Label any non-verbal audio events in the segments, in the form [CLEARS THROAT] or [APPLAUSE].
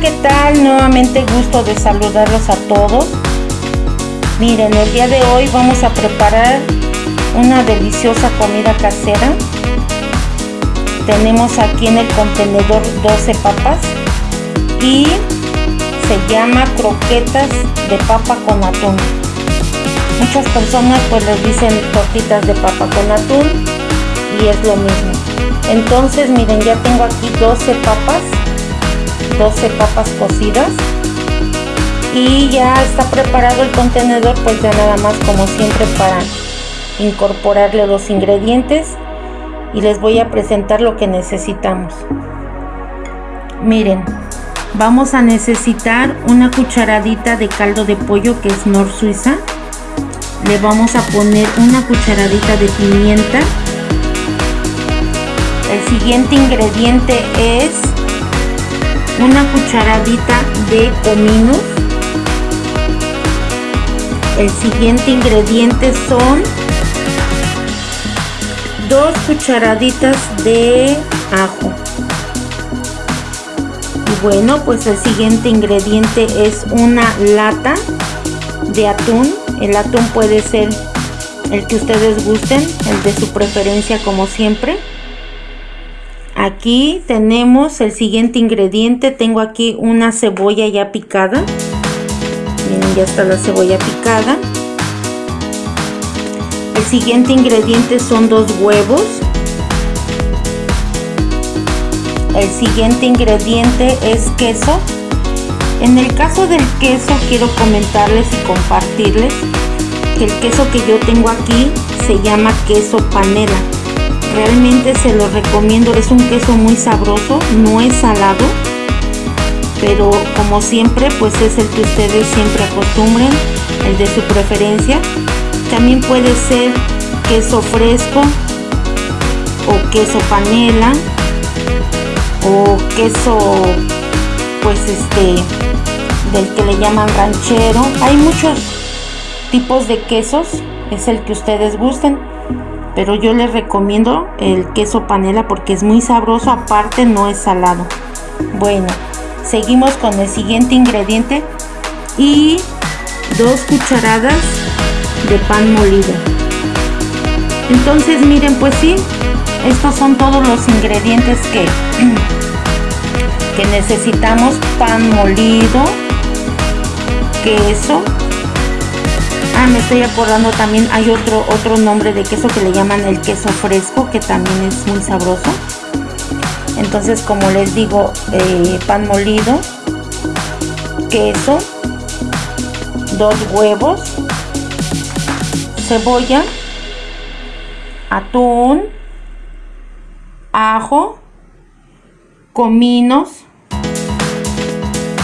¿qué tal? Nuevamente gusto de saludarlos a todos. Miren, el día de hoy vamos a preparar una deliciosa comida casera. Tenemos aquí en el contenedor 12 papas y se llama croquetas de papa con atún. Muchas personas pues les dicen tortitas de papa con atún y es lo mismo. Entonces miren ya tengo aquí 12 papas 12 papas cocidas. Y ya está preparado el contenedor pues ya nada más como siempre para incorporarle los ingredientes. Y les voy a presentar lo que necesitamos. Miren vamos a necesitar una cucharadita de caldo de pollo que es Nor Suiza. Le vamos a poner una cucharadita de pimienta. El siguiente ingrediente es una cucharadita de comino. El siguiente ingrediente son dos cucharaditas de ajo. Y bueno pues el siguiente ingrediente es una lata de atún. El atún puede ser el que ustedes gusten el de su preferencia como siempre aquí tenemos el siguiente ingrediente. Tengo aquí una cebolla ya picada. Miren ya está la cebolla picada. El siguiente ingrediente son dos huevos. El siguiente ingrediente es queso. En el caso del queso quiero comentarles y compartirles que el queso que yo tengo aquí se llama queso panela realmente se lo recomiendo. Es un queso muy sabroso no es salado pero como siempre pues es el que ustedes siempre acostumbren el de su preferencia. También puede ser queso fresco o queso panela o queso pues este del que le llaman ranchero. Hay muchos tipos de quesos es el que ustedes gusten pero yo les recomiendo el queso panela porque es muy sabroso aparte no es salado. Bueno seguimos con el siguiente ingrediente y dos cucharadas de pan molido. Entonces miren pues sí estos son todos los ingredientes que [CLEARS THROAT] que necesitamos pan molido queso Ah, me estoy acordando también, hay otro, otro nombre de queso que le llaman el queso fresco, que también es muy sabroso. Entonces, como les digo, eh, pan molido, queso, dos huevos, cebolla, atún, ajo, cominos,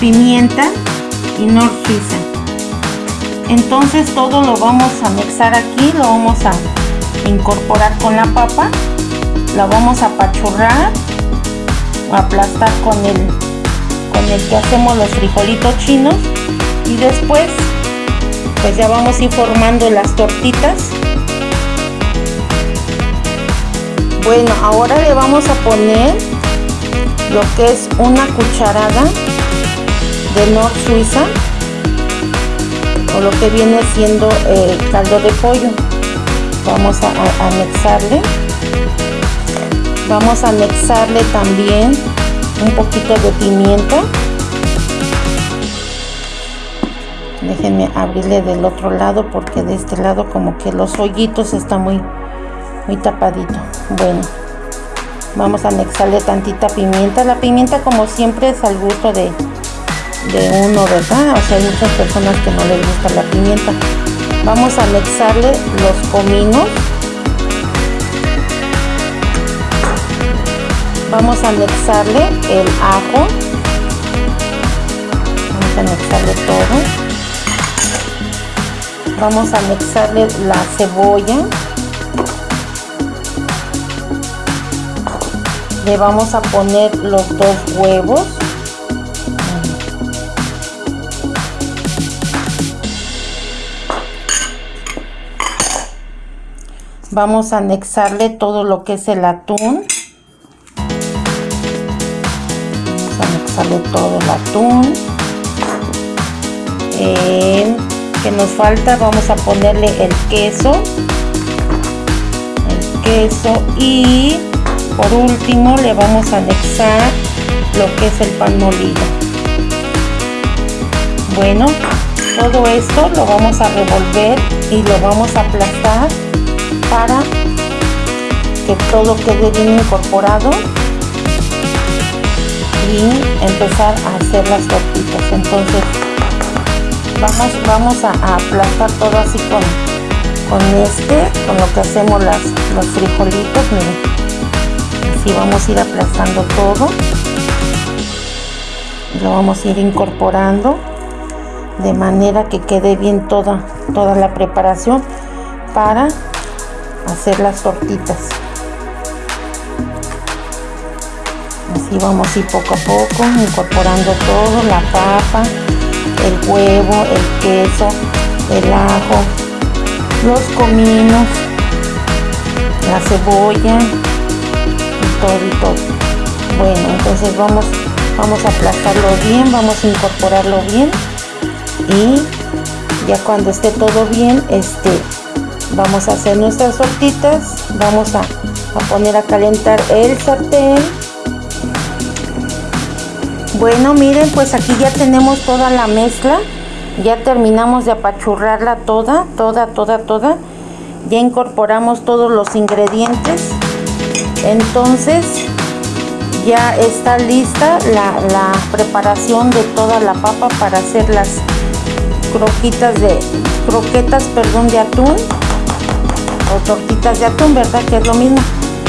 pimienta y nor entonces todo lo vamos a mezclar aquí lo vamos a incorporar con la papa la vamos a apachurrar aplastar con el con el que hacemos los frijolitos chinos. Y después pues ya vamos a ir formando las tortitas. Bueno ahora le vamos a poner lo que es una cucharada de Nor Suiza lo que viene siendo el caldo de pollo. Vamos a, anexarle vamos a anexarle también un poquito de pimienta. Déjenme abrirle del otro lado porque de este lado como que los hoyitos está muy muy tapadito. Bueno vamos a anexarle tantita pimienta. La pimienta como siempre es al gusto de de uno, ¿verdad? O sea, hay muchas personas que no les gusta la pimienta. Vamos a anexarle los cominos. Vamos a anexarle el ajo. Vamos a anexarle todo. Vamos a anexarle la cebolla. Le vamos a poner los dos huevos. Vamos a anexarle todo lo que es el atún. Vamos a sale todo el atún. Que nos falta vamos a ponerle el queso. El queso y por último le vamos a anexar lo que es el pan molido. Bueno todo esto lo vamos a revolver y lo vamos a aplastar para que todo quede bien incorporado y empezar a hacer las tortitas. Entonces vamos vamos a, aplastar todo así con con este con lo que hacemos las los frijolitos miren. Así vamos a ir aplastando todo. Lo vamos a ir incorporando de manera que quede bien toda toda la preparación para hacer las tortitas. Así vamos a ir poco a poco incorporando todo la papa el huevo el queso el ajo los cominos la cebolla y todo y todo. Bueno entonces vamos vamos a aplastarlo bien vamos a incorporarlo bien y ya cuando esté todo bien este vamos a hacer nuestras tortitas vamos a, a poner a calentar el sartén. Bueno miren pues aquí ya tenemos toda la mezcla. Ya terminamos de apachurrarla toda toda toda toda. Ya incorporamos todos los ingredientes. Entonces ya está lista la, la preparación de toda la papa para hacer las croquitas de croquetas perdón de atún tortitas de atún verdad que es lo mismo.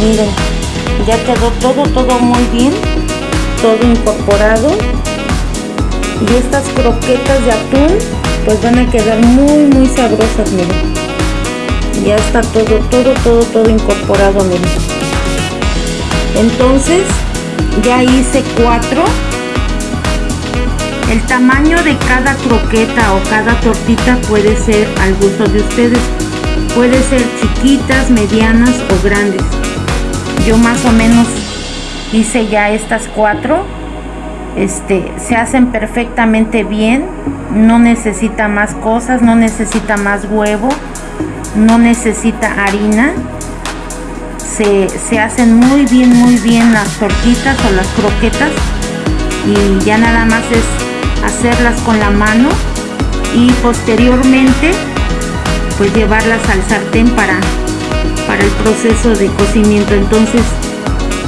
Miren ya quedó todo todo muy bien todo incorporado. Y estas croquetas de atún pues van a quedar muy muy sabrosas miren. Ya está todo todo todo todo incorporado miren. Entonces ya hice cuatro. El tamaño de cada croqueta o cada tortita puede ser al gusto de ustedes. Puede ser chiquitas, medianas o grandes. Yo más o menos hice ya estas cuatro. Este, se hacen perfectamente bien. No necesita más cosas, no necesita más huevo, no necesita harina. Se, se hacen muy bien, muy bien las tortitas o las croquetas. Y ya nada más es hacerlas con la mano y posteriormente pues llevarlas al sartén para, para el proceso de cocimiento. Entonces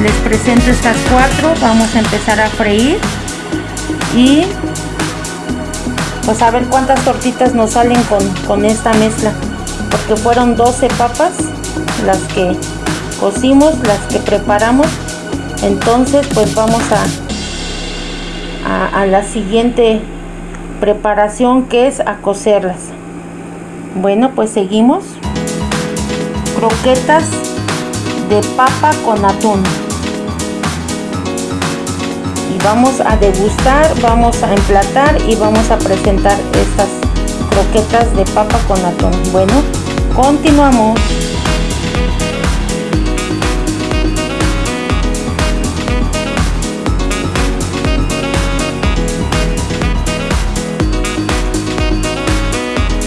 les presento estas cuatro vamos a empezar a freír y pues a ver cuántas tortitas nos salen con, con esta mezcla porque fueron 12 papas las que cocimos las que preparamos. Entonces pues vamos a a, la siguiente preparación que es a cocerlas bueno pues seguimos. Croquetas de papa con atún. Y vamos a degustar vamos a emplatar y vamos a presentar estas croquetas de papa con atún. Bueno continuamos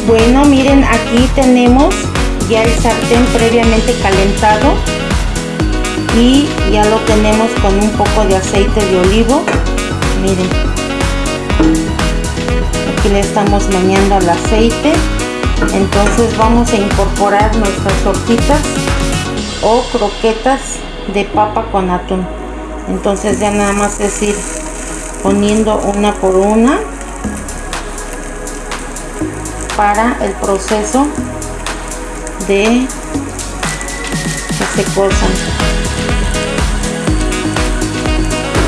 bueno miren aquí tenemos ya el sartén previamente calentado y ya lo tenemos con un poco de aceite de olivo. Miren aquí le estamos meneando el aceite. Entonces vamos a incorporar nuestras tortitas o croquetas de papa con atún. Entonces ya nada más es ir poniendo una por una para el proceso de que se cosan.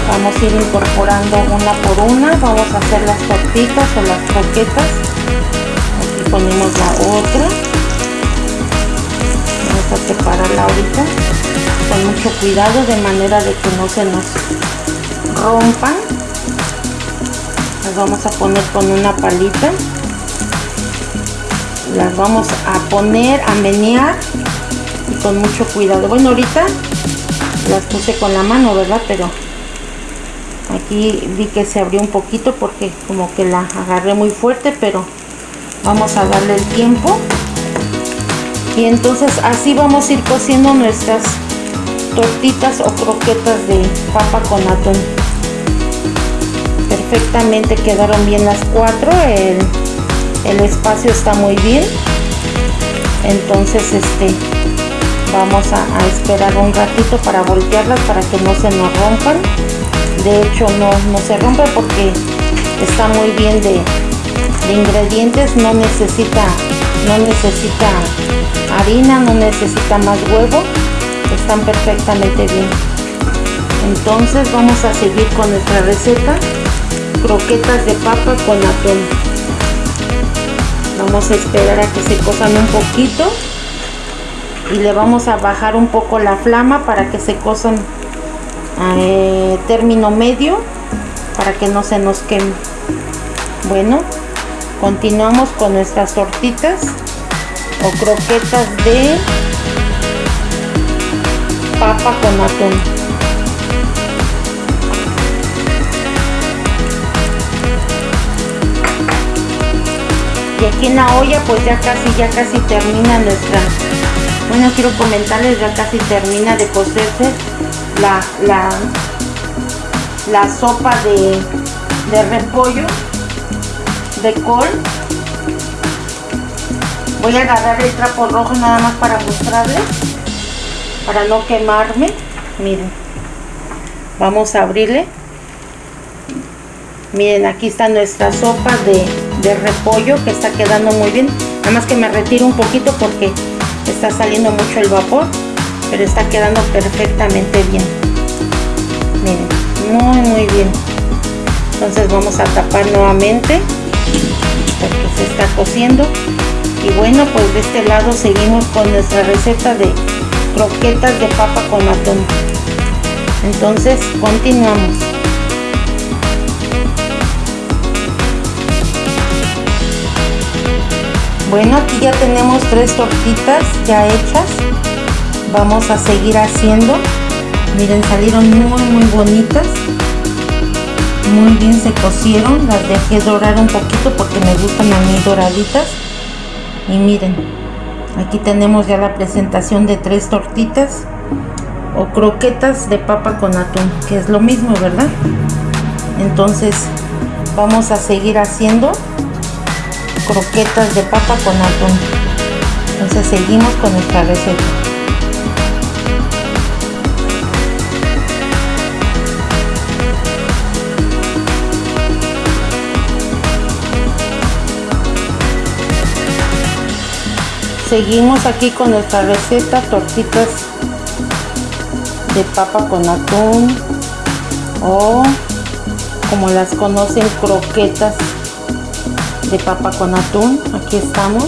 Vamos a ir incorporando una por una. Vamos a hacer las tortitas o las croquetas. Aquí ponemos la otra. Vamos a separarla ahorita con mucho cuidado de manera de que no se nos rompan. Las vamos a poner con una palita las vamos a poner a menear y con mucho cuidado. Bueno ahorita las puse con la mano verdad pero aquí vi que se abrió un poquito porque como que la agarré muy fuerte pero vamos a darle el tiempo. Y entonces así vamos a ir cociendo nuestras tortitas o croquetas de papa con atún. Perfectamente quedaron bien las cuatro el, el espacio está muy bien. Entonces este vamos a, esperar un ratito para voltearlas para que no se nos rompan. De hecho no, no se rompe porque está muy bien de, de ingredientes. No necesita no necesita harina no necesita más huevo. Están perfectamente bien. Entonces vamos a seguir con nuestra receta. Croquetas de papa con atún vamos a esperar a que se cosan un poquito y le vamos a bajar un poco la flama para que se cosan eh, término medio para que no se nos queme. Bueno continuamos con nuestras tortitas o croquetas de papa con atún aquí en la olla pues ya casi ya casi termina nuestra bueno quiero comentarles ya casi termina de cocerse la, la, la sopa de, de repollo de col. Voy a agarrar el trapo rojo nada más para mostrarles para no quemarme. Miren vamos a abrirle. Miren aquí está nuestra sopa de, de repollo que está quedando muy bien. Nada más que me retiro un poquito porque está saliendo mucho el vapor pero está quedando perfectamente bien. Miren muy muy bien. Entonces vamos a tapar nuevamente porque se está cociendo. Y bueno pues de este lado seguimos con nuestra receta de croquetas de papa con atún. Entonces continuamos bueno aquí ya tenemos tres tortitas ya hechas. Vamos a seguir haciendo. Miren salieron muy muy bonitas. Muy bien se cocieron. Las dejé dorar un poquito porque me gustan a mí doraditas. Y miren aquí tenemos ya la presentación de tres tortitas o croquetas de papa con atún que es lo mismo verdad entonces vamos a seguir haciendo croquetas de papa con atún. Entonces seguimos con nuestra receta. Seguimos aquí con nuestra receta tortitas de papa con atún o como las conocen croquetas de papa con atún. Aquí estamos.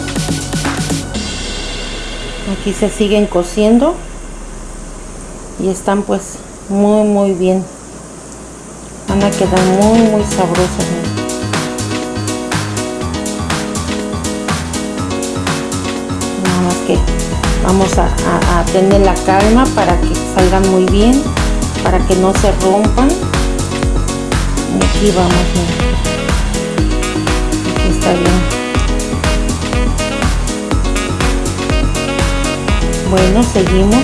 Aquí se siguen cociendo. Y están pues muy muy bien. Van a quedar muy muy sabrosas que vamos a, tener la calma para que salgan muy bien para que no se rompan. Aquí vamos aquí está bien bueno seguimos